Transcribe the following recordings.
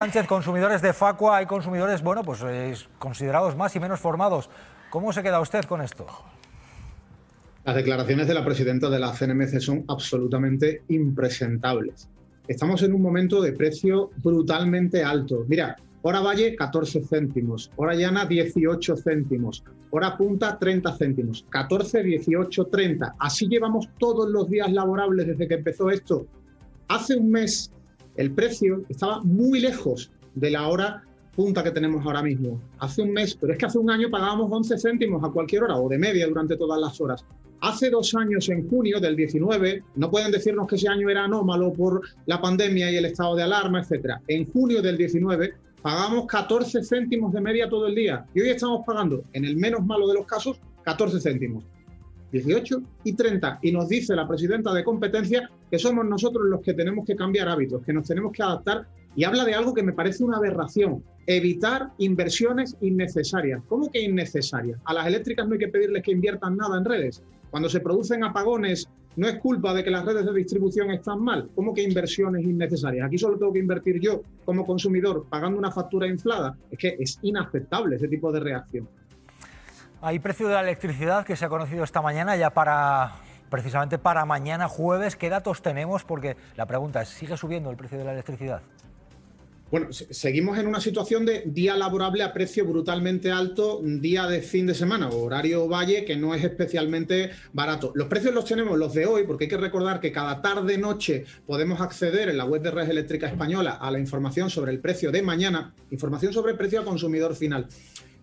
Sánchez, consumidores de Facua, hay consumidores, bueno, pues considerados más y menos formados. ¿Cómo se queda usted con esto? Las declaraciones de la presidenta de la CNMC son absolutamente impresentables. Estamos en un momento de precio brutalmente alto. Mira, hora valle 14 céntimos, hora llana 18 céntimos, hora punta 30 céntimos, 14, 18, 30. Así llevamos todos los días laborables desde que empezó esto. Hace un mes el precio estaba muy lejos de la hora punta que tenemos ahora mismo. Hace un mes, pero es que hace un año pagábamos 11 céntimos a cualquier hora o de media durante todas las horas. Hace dos años, en junio del 19, no pueden decirnos que ese año era anómalo por la pandemia y el estado de alarma, etcétera. En junio del 19 pagamos 14 céntimos de media todo el día y hoy estamos pagando, en el menos malo de los casos, 14 céntimos. 18 y 30. Y nos dice la presidenta de competencia que somos nosotros los que tenemos que cambiar hábitos, que nos tenemos que adaptar y habla de algo que me parece una aberración, evitar inversiones innecesarias. ¿Cómo que innecesarias? A las eléctricas no hay que pedirles que inviertan nada en redes. Cuando se producen apagones, no es culpa de que las redes de distribución están mal. ¿Cómo que inversiones innecesarias? Aquí solo tengo que invertir yo como consumidor pagando una factura inflada. Es que es inaceptable ese tipo de reacción. Hay precio de la electricidad que se ha conocido esta mañana ya para precisamente para mañana jueves. ¿Qué datos tenemos? Porque la pregunta es, ¿sigue subiendo el precio de la electricidad? Bueno, seguimos en una situación de día laborable a precio brutalmente alto, día de fin de semana horario valle que no es especialmente barato. Los precios los tenemos los de hoy porque hay que recordar que cada tarde noche podemos acceder en la web de Red Eléctrica Española a la información sobre el precio de mañana, información sobre el precio al consumidor final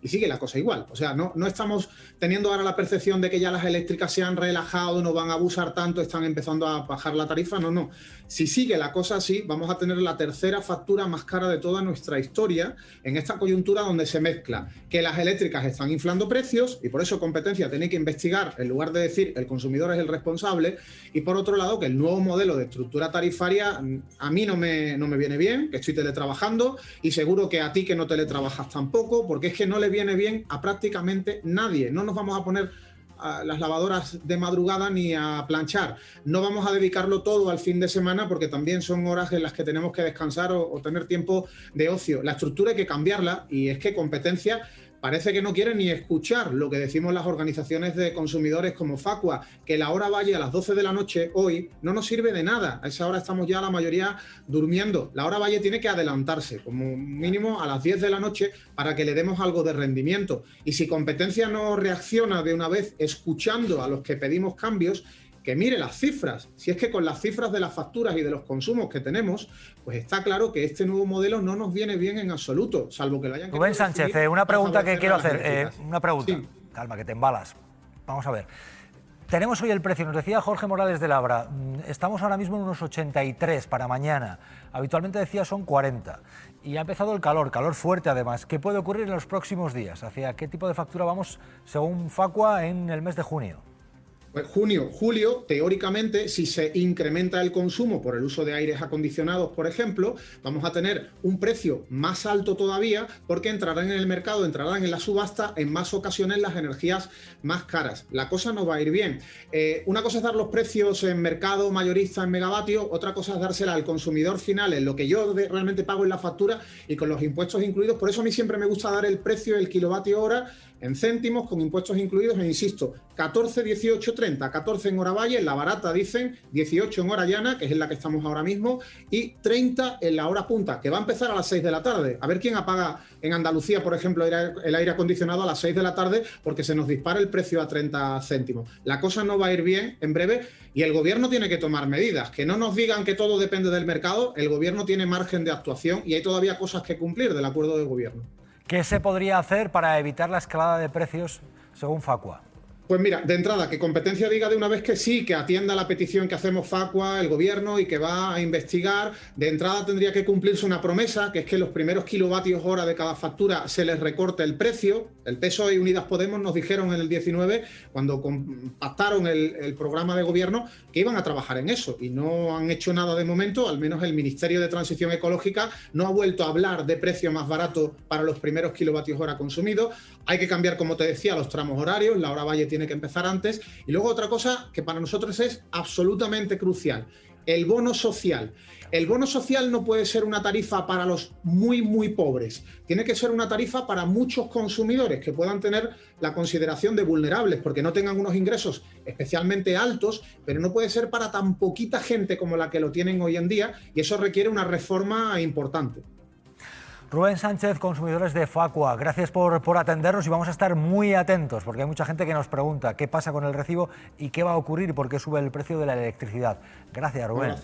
y sigue la cosa igual. O sea, no, no estamos teniendo ahora la percepción de que ya las eléctricas se han relajado, no van a abusar tanto, están empezando a bajar la tarifa. No, no. Si sigue la cosa así, vamos a tener la tercera factura más cara de toda nuestra historia en esta coyuntura donde se mezcla que las eléctricas están inflando precios y por eso competencia tiene que investigar en lugar de decir el consumidor es el responsable y por otro lado que el nuevo modelo de estructura tarifaria mm, a mí no me, no me viene bien, que estoy teletrabajando y seguro que a ti que no teletrabajas tampoco, porque es que no le viene bien a prácticamente nadie. No nos vamos a poner a las lavadoras de madrugada ni a planchar. No vamos a dedicarlo todo al fin de semana porque también son horas en las que tenemos que descansar o, o tener tiempo de ocio. La estructura hay que cambiarla y es que competencia parece que no quiere ni escuchar lo que decimos las organizaciones de consumidores como Facua, que la hora valle a las 12 de la noche hoy no nos sirve de nada. A esa hora estamos ya la mayoría durmiendo. La hora valle tiene que adelantarse, como mínimo a las 10 de la noche, para que le demos algo de rendimiento. Y si competencia no reacciona de una vez escuchando a los que pedimos cambios, que mire las cifras. Si es que con las cifras de las facturas y de los consumos que tenemos, pues está claro que este nuevo modelo no nos viene bien en absoluto, salvo que lo hayan... Rubén Sánchez, eh, una pregunta que quiero hacer. Eh, una pregunta. Calma, que te embalas. Vamos a ver. Tenemos hoy el precio, nos decía Jorge Morales de Labra, mm, estamos ahora mismo en unos 83 para mañana, habitualmente decía son 40, y ha empezado el calor, calor fuerte además. ¿Qué puede ocurrir en los próximos días? ¿Hacia qué tipo de factura vamos según Facua en el mes de junio? Pues junio, julio, teóricamente, si se incrementa el consumo por el uso de aires acondicionados, por ejemplo, vamos a tener un precio más alto todavía porque entrarán en el mercado, entrarán en la subasta en más ocasiones las energías más caras. La cosa no va a ir bien. Eh, una cosa es dar los precios en mercado mayorista en megavatio, otra cosa es dársela al consumidor final en lo que yo realmente pago en la factura y con los impuestos incluidos. Por eso a mí siempre me gusta dar el precio del kilovatio hora en céntimos con impuestos incluidos e insisto, 14, 18, 30, 14 en hora valle, en la barata dicen 18 en hora llana, que es en la que estamos ahora mismo, y 30 en la hora punta, que va a empezar a las 6 de la tarde. A ver quién apaga en Andalucía, por ejemplo, el aire acondicionado a las 6 de la tarde porque se nos dispara el precio a 30 céntimos. La cosa no va a ir bien en breve y el gobierno tiene que tomar medidas. Que no nos digan que todo depende del mercado, el gobierno tiene margen de actuación y hay todavía cosas que cumplir del acuerdo de gobierno. ¿Qué se podría hacer para evitar la escalada de precios según Facua? Pues mira, de entrada, que competencia diga de una vez que sí, que atienda la petición que hacemos Facua, el gobierno, y que va a investigar. De entrada tendría que cumplirse una promesa, que es que los primeros kilovatios hora de cada factura se les recorte el precio. El PSOE y Unidas Podemos nos dijeron en el 19, cuando pactaron el, el programa de gobierno, que iban a trabajar en eso. Y no han hecho nada de momento, al menos el Ministerio de Transición Ecológica no ha vuelto a hablar de precio más barato para los primeros kilovatios hora consumidos. Hay que cambiar, como te decía, los tramos horarios. La hora valle tiene que empezar antes. Y luego otra cosa que para nosotros es absolutamente crucial. El bono social. El bono social no puede ser una tarifa para los muy, muy pobres. Tiene que ser una tarifa para muchos consumidores que puedan tener la consideración de vulnerables porque no tengan unos ingresos especialmente altos, pero no puede ser para tan poquita gente como la que lo tienen hoy en día y eso requiere una reforma importante. Rubén Sánchez, consumidores de Facua, gracias por, por, atendernos y vamos a estar muy atentos porque hay mucha gente que nos pregunta qué pasa con el recibo y qué va a ocurrir y por qué sube el precio de la electricidad. Gracias, Rubén.